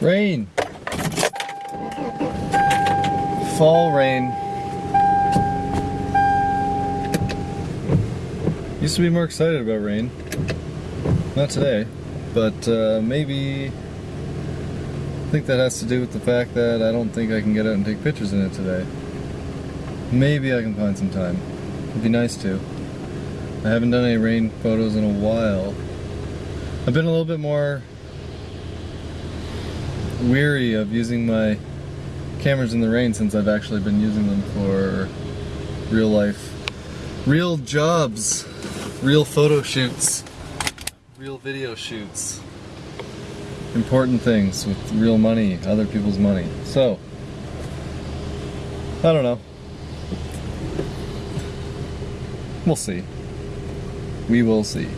Rain. Fall rain. Used to be more excited about rain. Not today, but uh, maybe I think that has to do with the fact that I don't think I can get out and take pictures in it today. Maybe I can find some time. It'd be nice to. I haven't done any rain photos in a while. I've been a little bit more weary of using my cameras in the rain since I've actually been using them for real life, real jobs, real photo shoots, real video shoots, important things with real money, other people's money. So, I don't know. We'll see. We will see.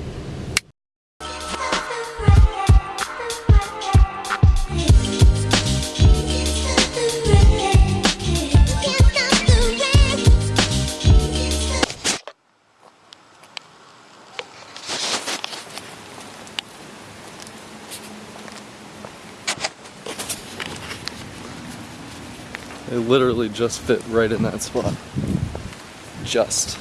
It literally just fit right in that spot. Just.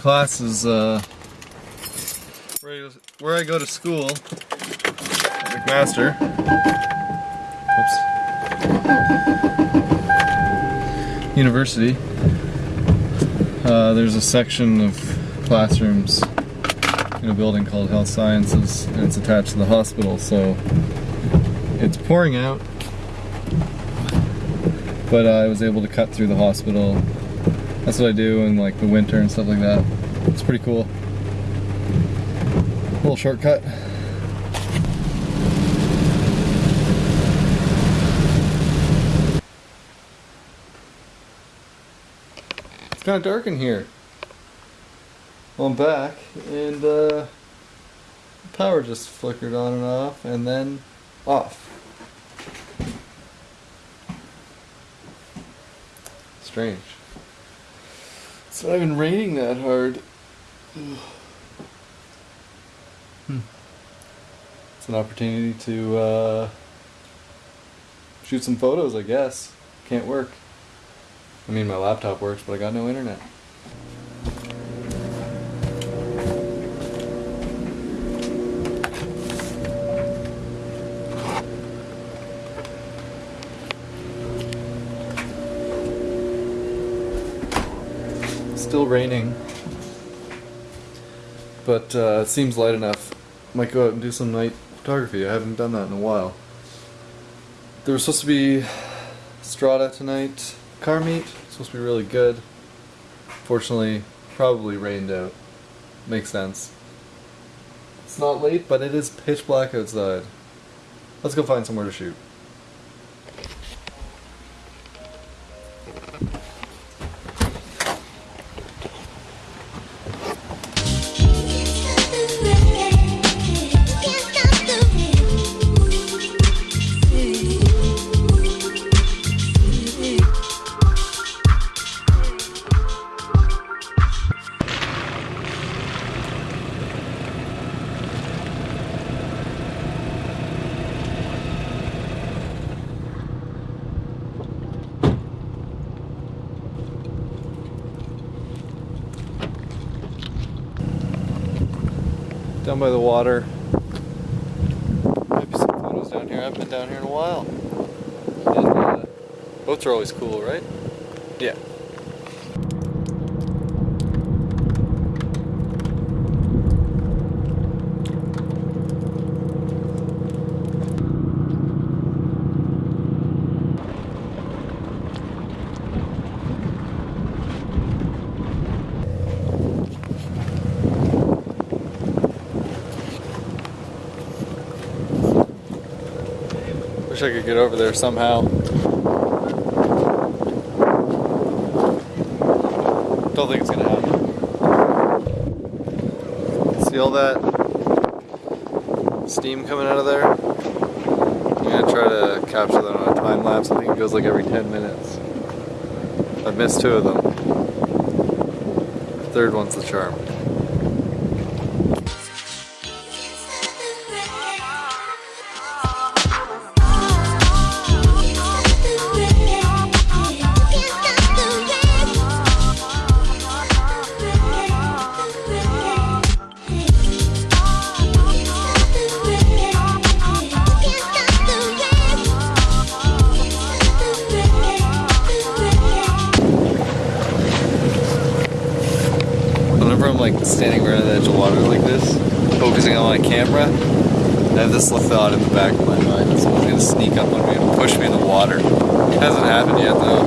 Class is uh, where I- go to school. McMaster. Oops. University. Uh, there's a section of classrooms in a building called Health Sciences, and it's attached to the hospital. So it's pouring out, but I was able to cut through the hospital. That's what I do in like the winter and stuff like that. It's pretty cool. Little shortcut. It's kind of dark in here. Well, I'm back, and uh, the power just flickered on and off, and then off. Strange. It's not even raining that hard. It's an opportunity to uh, shoot some photos, I guess. Can't work. I mean, my laptop works, but I got no internet. Still raining, but uh, it seems light enough. Might go out and do some night photography. I haven't done that in a while. There was supposed to be Strata tonight. Car meet. Supposed to be really good. Fortunately, probably rained out. Makes sense. It's not late, but it is pitch black outside. Let's go find somewhere to shoot. Down by the water. Maybe some photos down here. I haven't been down here in a while. And, uh, boats are always cool, right? Yeah. Wish I could get over there somehow. Don't think it's gonna happen. See all that steam coming out of there? I'm gonna try to capture that on a time lapse. I think it goes like every 10 minutes. I've missed two of them. The third one's the charm. Edge of water like this, focusing on my camera, I have this thought in the back of my mind that someone's gonna sneak up on me and push me in the water. It hasn't happened yet though.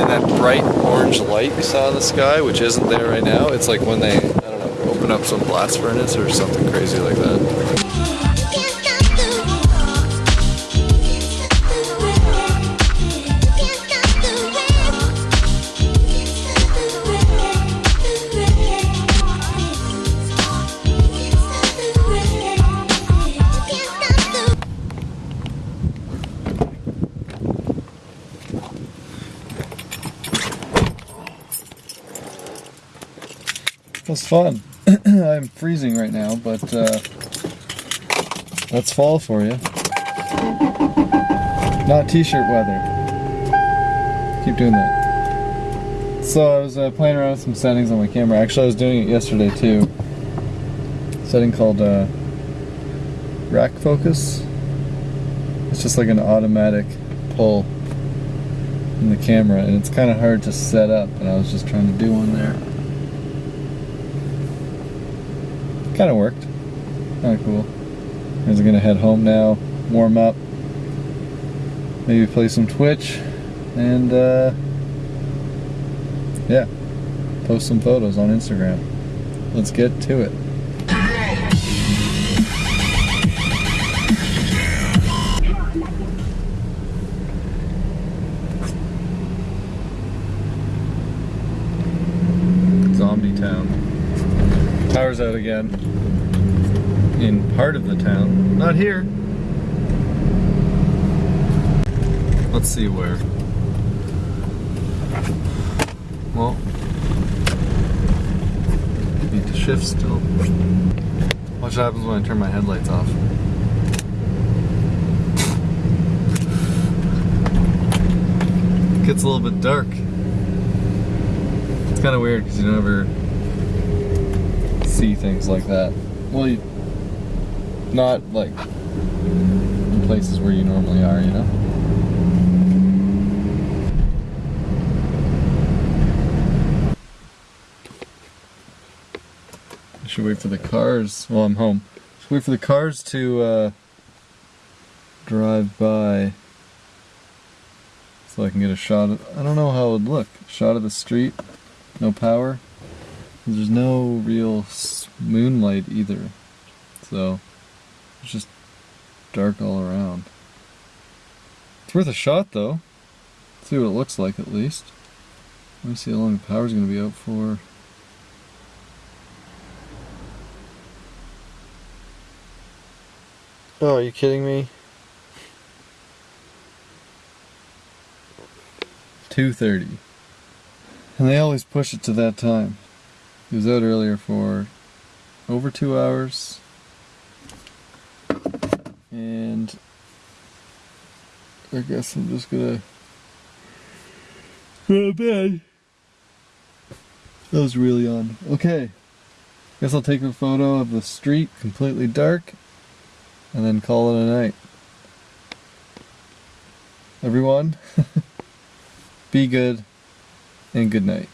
And that bright orange light we saw in the sky, which isn't there right now, it's like when they, I don't know, open up some blast furnace or something crazy like that. That's fun. I'm freezing right now, but uh, that's fall for you. Not t-shirt weather. Keep doing that. So I was uh, playing around with some settings on my camera. Actually, I was doing it yesterday too. setting called uh, rack focus. It's just like an automatic pull in the camera, and it's kind of hard to set up. And I was just trying to do one there. Kind of worked. Kind of cool. I was gonna head home now, warm up, maybe play some Twitch, and uh, yeah, post some photos on Instagram. Let's get to it. Again. In part of the town. Not here. Let's see where. Well, need to shift still. Watch what happens when I turn my headlights off. It gets a little bit dark. It's kind of weird because you never see things like that. Well, you, not like in places where you normally are, you know? I should wait for the cars. Well, I'm home. Should wait for the cars to uh, drive by so I can get a shot of. I don't know how it would look. Shot of the street, no power. There's no real moonlight either, so it's just dark all around. It's worth a shot though. See what it looks like at least. Let me see how long the power's gonna be out for. Oh, are you kidding me? 2.30. And they always push it to that time. He was out earlier for over two hours. And I guess I'm just gonna go to bed. That was really on. Okay. Guess I'll take a photo of the street completely dark and then call it a night. Everyone, be good and good night.